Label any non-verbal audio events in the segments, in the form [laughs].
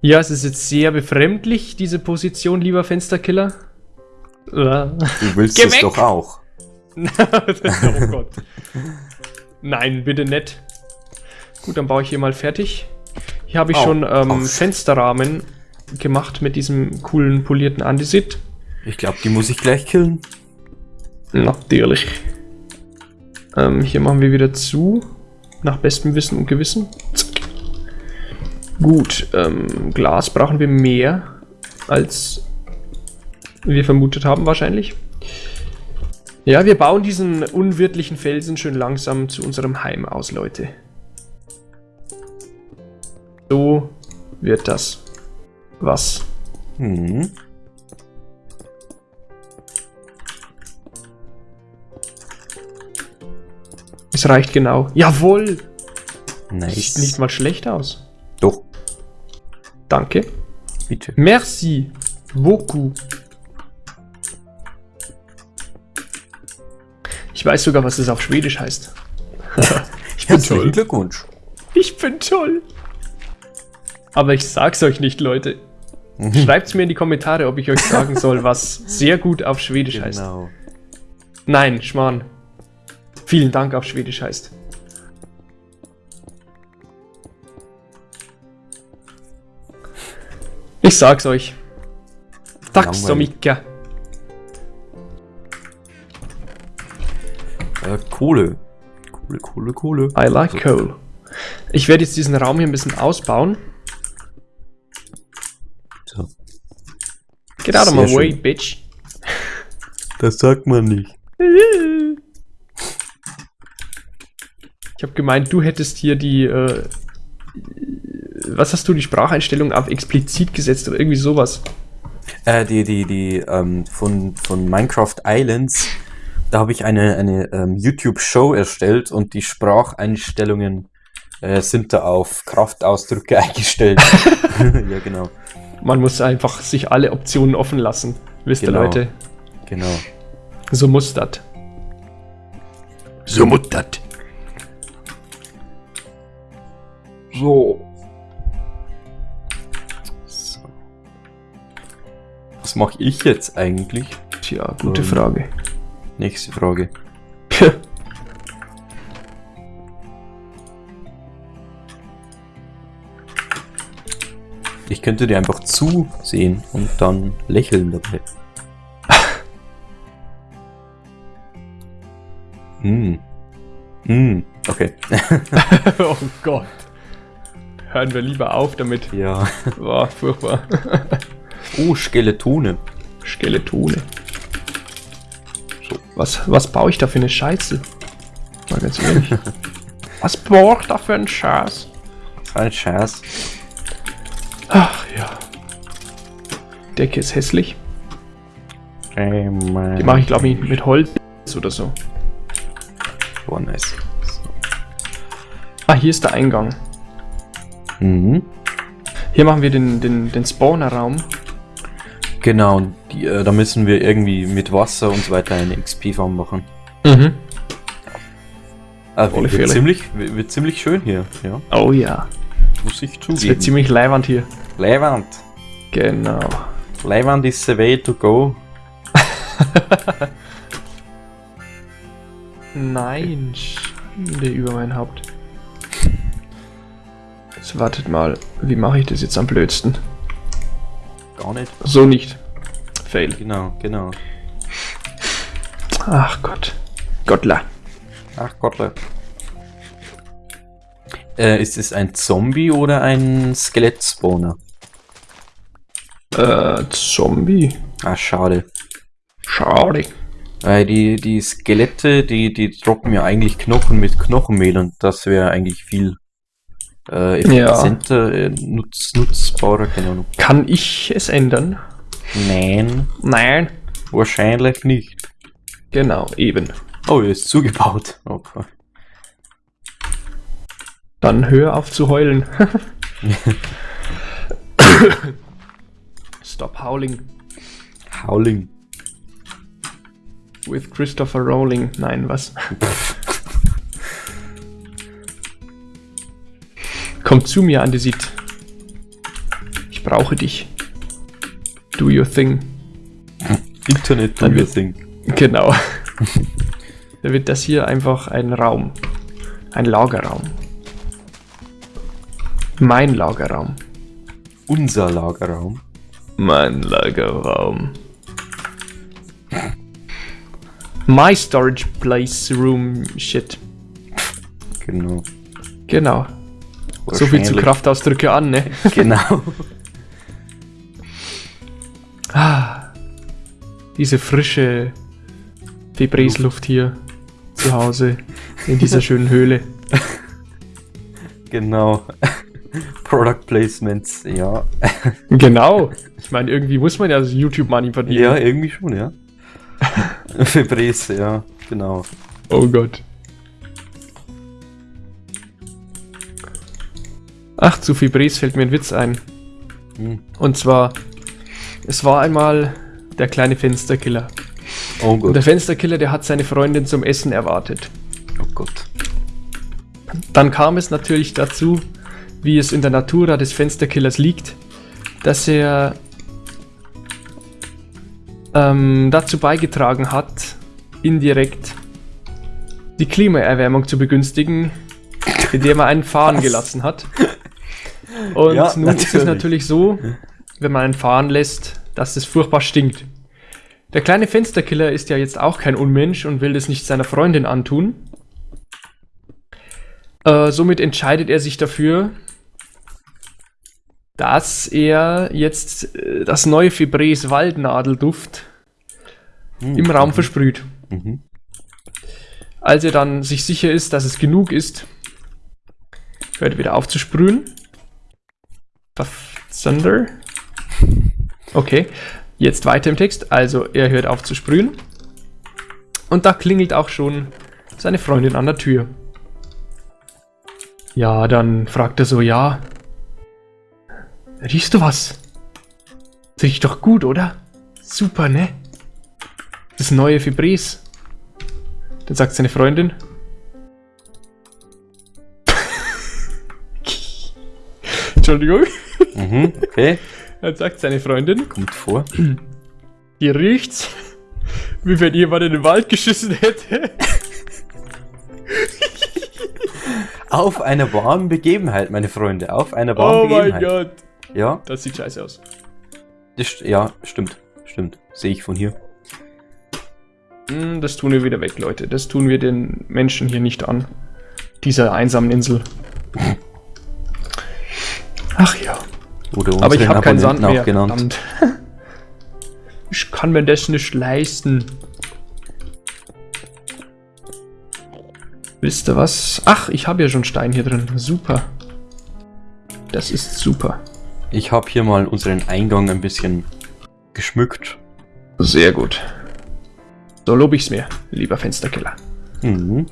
Ja, es ist jetzt sehr befremdlich, diese Position, lieber Fensterkiller. Du willst Geh es weg! doch auch. [laughs] oh Gott. Nein, bitte nicht. Gut, dann baue ich hier mal fertig. Hier habe ich Au, schon ähm. Fensterrahmen gemacht mit diesem coolen polierten Andesit. Ich glaube, die muss ich gleich killen. Natürlich. Ähm, hier machen wir wieder zu. Nach bestem Wissen und Gewissen. Zack. Gut, ähm, Glas brauchen wir mehr, als wir vermutet haben wahrscheinlich. Ja, wir bauen diesen unwirtlichen Felsen schön langsam zu unserem Heim aus, Leute. So wird das was. Hm. Es reicht genau. Jawohl! Nice. Sieht nicht mal schlecht aus. Danke. bitte. Merci beaucoup. Ich weiß sogar, was es auf Schwedisch heißt. [laughs] ich bin Herzlichen toll. Glückwunsch. Ich bin toll. Aber ich sag's euch nicht, Leute. Schreibt's mir in die Kommentare, ob ich euch [laughs] sagen soll, was sehr gut auf Schwedisch heißt. Genau. Nein, Schmarrn. Vielen Dank auf Schwedisch heißt. Ich sag's euch. Mycket. Äh, Kohle. Kohle, Kohle, Kohle. I like coal. Ich werde jetzt diesen Raum hier ein bisschen ausbauen. So. Get out of my way, schön. bitch. Das sagt man nicht. Ich habe gemeint, du hättest hier die, äh, was hast du, die Spracheinstellung auf explizit gesetzt oder irgendwie sowas. Äh, die, die, die, ähm, von, von Minecraft Islands, da habe ich eine, eine ähm, YouTube-Show erstellt und die Spracheinstellungen äh, sind da auf Kraftausdrücke [laughs] eingestellt. [laughs] ja, genau. Man muss einfach sich alle Optionen offen lassen. Wisst ihr, Genau. Leute? Genau. So muss das. So muttert. So. so. Was mache ich jetzt eigentlich? Tja, gute Ähm. Frage. Nächste Frage. Ich könnte dir einfach zusehen und dann lächeln dabei. [laughs] Hm. Hm. Okay. [laughs] oh Gott. Hören wir lieber auf damit. ja. War furchtbar. [laughs] Oh, Skeletone. Skeletone. Was, was baue ich da für eine Scheiße? Mal ganz ehrlich. [laughs] was baue ich da für einen Scheiß? Ein Scheiß. Ach ja. Decke ist hässlich. Die Die mache ich glaube ich mit Holz oder so. Oh, nice. So. Ah, hier ist der Eingang. Mhm. Hier machen wir den, den, den Spawner-Raum. Genau, die, äh, da müssen wir irgendwie mit Wasser und so weiter eine XP-Farm machen. Mhm. Ah, wird, wird, ziemlich, wird, ziemlich schön hier, ja. Oh ja. Muss ich Es wird zugeben. ziemlich leiwand hier. Leiwand. Genau. Leiwand is the way to go. [laughs] Nein, Schande über mein Haupt. Jetzt wartet mal, wie mache ich das jetzt am blödsten? Gar nicht. So nicht. Fail. Genau, genau. Ach Gott. Gottla. Ach Gottle. Äh, ist es ein Zombie oder ein Skelett-Spawner? Äh, Zombie. Ah, schade. Schade. Weil die, die Skelette, die, die droppen ja eigentlich Knochen mit Knochenmehl und das wäre eigentlich viel äh, effizienter, äh, nutz, nutzbarer, keine Ahnung. Kann ich es ändern? Nein, Nein. wahrscheinlich nicht. Genau, eben. Oh, er ist zugebaut. Okay. Dann hör auf zu heulen. [laughs] Stop howling. Howling. With Christopher Rowling. Nein, was? Komm zu mir, Andesit. Ich Ich brauche dich. Do your thing. Internet Dann do your wird- thing. Genau. [laughs] da wird das hier einfach ein Raum. Ein Lagerraum. Mein Lagerraum. Unser Lagerraum. Mein Lagerraum. My storage place room shit. Genau. Genau. So viel zu. Kraftausdrücke an, ne? [laughs] Genau. Ah, diese frische Febreze-Luft hier zu Hause in dieser schönen Höhle. genau. [laughs] Product Placements, ja. Genau. Ich meine, irgendwie muss man ja das YouTube-Money verdienen. Ja, irgendwie schon, ja. [laughs] Febreze, ja, genau. Oh Gott. Ach, zu Febreze fällt mir ein Witz ein. Hm. Und zwar, es war einmal der kleine Fensterkiller. Oh Und Gott. der Fensterkiller, der hat seine Freundin zum Essen erwartet. Oh Gott. Dann kam es natürlich dazu, wie es in der Natura des Fensterkillers liegt, dass er ähm, dazu beigetragen hat, indirekt die Klimaerwärmung zu begünstigen, indem er einen fahren Was? gelassen hat. Und Ja, nun ist es natürlich. natürlich so, wenn man einen fahren lässt, dass es furchtbar stinkt. Der kleine Fensterkiller ist ja jetzt auch kein Unmensch und will das nicht seiner Freundin antun. Äh, somit entscheidet er sich dafür, dass er jetzt äh, das neue Febreze Waldnadelduft Hm. im Raum versprüht. Mhm. Als er dann sich sicher ist, dass es genug ist, hört er wieder auf zu sprühen. Thunder. Okay, jetzt weiter im Text. Also er hört auf zu sprühen. Und da klingelt auch schon seine Freundin an der Tür. Ja, dann fragt er so, ja. Riechst du was? Das riecht doch gut, oder? Super, ne? Das neue Febreze. Dann sagt seine Freundin. Entschuldigung. Mhm. Okay. Dann sagt seine Freundin, Kommt vor. hier riecht's, wie wenn jemand in den Wald geschissen hätte. Auf einer warmen Begebenheit, meine Freunde. Auf einer warmen Oh mein Begebenheit. Gott. Ja, Das sieht scheiße aus. das, ja, stimmt. Stimmt. Sehe ich von hier. Hm, Das tun wir wieder weg, Leute. Das tun wir den Menschen hier nicht an. Dieser einsamen Insel. [laughs] Ach ja. Oder Aber ich habe keinen Sand mehr. genannt. [laughs] Ich kann mir das nicht leisten. Wisst ihr was? Ach, ich habe ja schon Stein hier drin. Super. Das ist super. Ich habe hier mal unseren Eingang ein bisschen geschmückt. Sehr gut. So lobe ich's mir, lieber Fensterkiller. Mhm.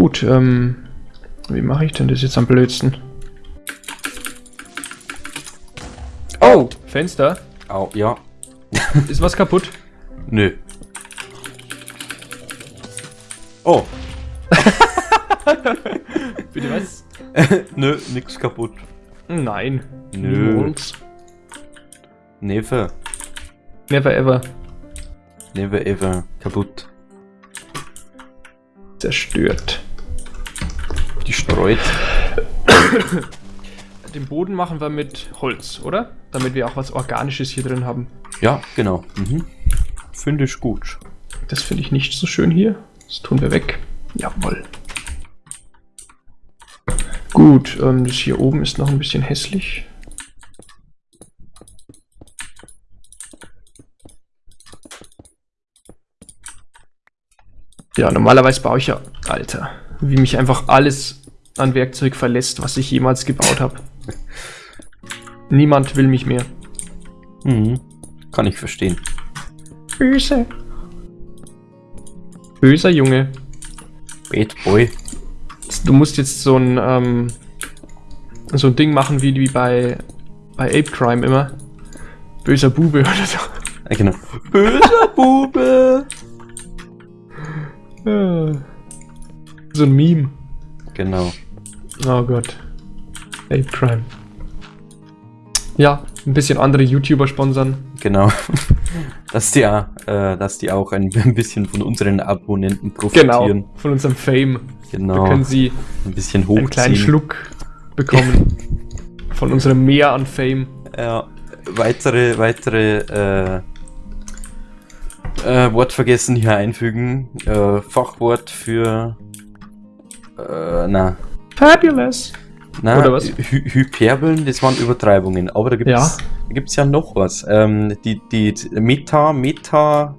Gut, ähm. Wie mache ich denn das jetzt am blödsten? Oh! Fenster? Au, ja. [laughs] Ist was kaputt? Nö. Oh. [laughs] Bitte was? [laughs] Nö, nix kaputt. Nein. Nö. Niemals. Never. Never ever. Never ever kaputt. Zerstört. Die streut. [coughs] Den Boden machen wir mit Holz, oder? Damit wir auch was Organisches hier drin haben. Ja, genau. Mhm. Finde ich gut. Das finde ich nicht so schön hier. Das tun wir weg. Jawohl. Gut, ähm, das hier oben ist noch ein bisschen hässlich. Ja, normalerweise baue ich ja... Alter, wie mich einfach alles an Werkzeug verlässt, was ich jemals gebaut habe. Niemand will mich mehr. Mhm. Kann ich verstehen. Böse. Böser Junge. Bad Boy. Du musst jetzt so ein, ähm, so ein Ding machen wie, wie bei, bei Ape Crime immer. Böser Bube [laughs] oder so. Äh, genau. Böser [laughs] Bube. Ja. So ein Meme. Genau. Oh Gott. Ape Crime. Ja, ein bisschen andere YouTuber sponsern. Genau. [laughs] dass die, ja, äh, dass die auch ein, [laughs] bisschen von unseren Abonnenten Genau, profitieren. von unserem Fame. Genau. Da können sie ein bisschen einen kleinen hochziehen. Schluck bekommen. [laughs] von unserem Meer an Fame. Ja, weitere, weitere äh, äh, Wortvergessen hier einfügen. Äh, Fachwort für äh, na, Fabulous. na Oder was? Hy Hyperbeln, das waren Übertreibungen. Aber da gibt es da gibt's ja noch was. Ähm, die, die Meta, Meta,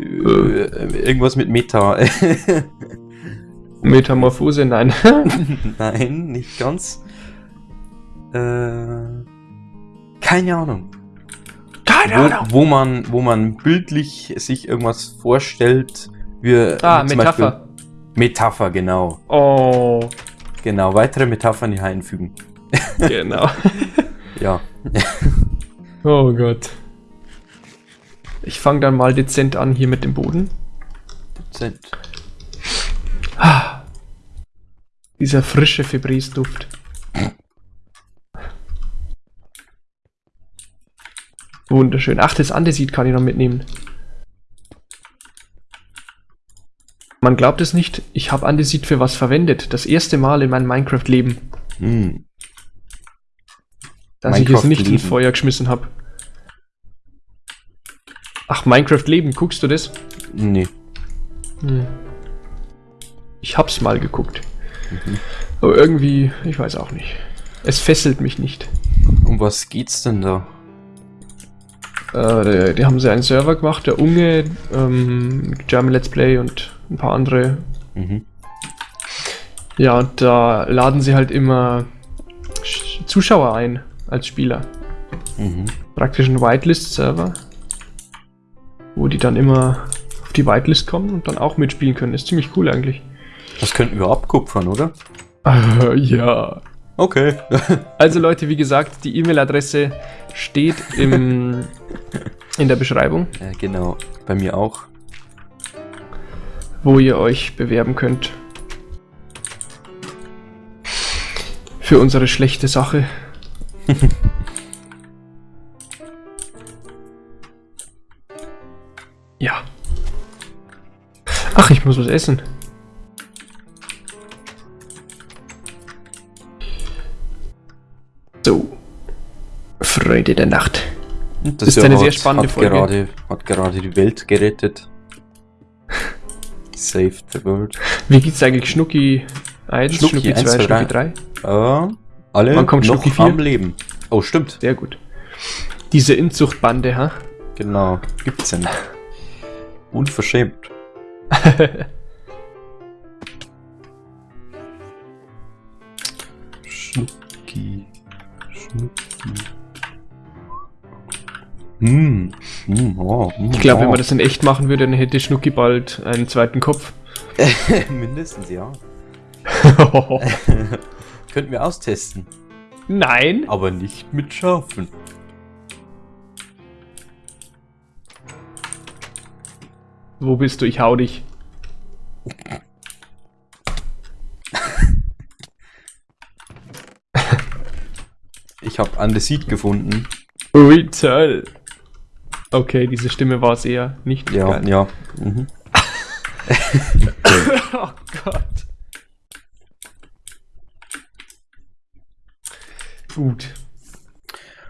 äh, irgendwas mit Meta. [laughs] Metamorphose, nein. [laughs] Nein, nicht ganz. Äh, keine Ahnung. Keine wo, wo man, wo man bildlich sich irgendwas vorstellt, wie Ah, Metapher. Beispiel Metapher, genau. Oh, Genau, weitere Metaphern hier einfügen. genau. [laughs] Ja. Oh Gott. Ich fange dann mal dezent an hier mit dem Boden. Dezent. Ah, dieser frische Febris-Duft. Wunderschön. Ach, das Andesit kann ich noch mitnehmen. Man glaubt es nicht, ich habe Andesit für was verwendet. Das erste Mal in meinem Minecraft-Leben, Hm. dass ich es nicht ins. Feuer geschmissen habe. Ach, Minecraft-Leben, guckst du das? Nee. Hm. Ich hab's mal geguckt. Aber irgendwie, ich weiß auch nicht. Es fesselt mich nicht. Um was geht's denn da? Äh, die, die haben sie einen Server gemacht, der Unge, ähm, German Let's Play und ein paar andere. Mhm. Ja, und da laden sie halt immer Sch- Zuschauer ein als Spieler. Mhm. Praktisch ein Whitelist-Server, wo die dann immer auf die Whitelist kommen und dann auch mitspielen können. Ist ziemlich cool eigentlich. Das könnten wir abkupfern, oder? [laughs] Ja. Okay. [laughs] Also Leute, wie gesagt, die E-Mail-Adresse steht im, [laughs] in der Beschreibung, ja, genau. Bei mir auch. wo ihr euch bewerben könnt. Für unsere schlechte Sache. [laughs] ja. Ach, ich muss was essen. Freude der Nacht. Und Ist eine sehr spannende hat Folge. Gerade, hat gerade die Welt gerettet. [laughs] Saved the world. Wie geht's eigentlich Schnucki 1, Schnucki Schnucki 2, 1, 2, Schnucki 3? 3? Äh, alle Wann kommt noch Schnucki vier? am Leben. Oh, stimmt. Sehr gut. Diese Inzuchtbande, ha? Genau. Gibt's ja nicht. Unverschämt. [laughs] Schnucki. Schnucki. Hm. Hm, oh, hm, Ich glaube, wenn man das in echt machen würde, dann hätte Schnucki bald einen zweiten Kopf. [laughs] Mindestens, ja. [laughs] Könnten wir austesten. Nein! Aber nicht mit Schafen. Wo bist du? Ich hau dich. Ich habe Andesit gefunden. Ui, toll. Okay, diese Stimme war es eher nicht Ja, geil. ja. Mhm. [laughs] oh Gott. Gut.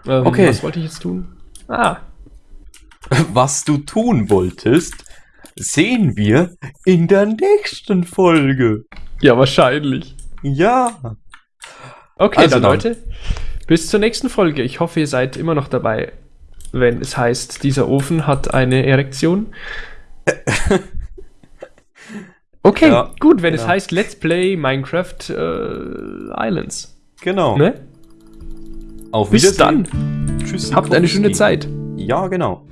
Ähm, Okay. Was wollte ich jetzt tun? Ah, [laughs] Was du tun wolltest, sehen wir in der nächsten Folge. ja, wahrscheinlich. Ja. Okay, Also dann, dann. Leute, bis zur nächsten Folge. Ich hoffe, ihr seid immer noch dabei, wenn es heißt, dieser Ofen hat eine Erektion. [laughs] Okay, Ja, gut, wenn es genau. heißt Let's Play Minecraft äh, Islands. Genau. Ne? Auf Bis dann. Tschüss. Habt eine schöne Zeit. Ja, genau.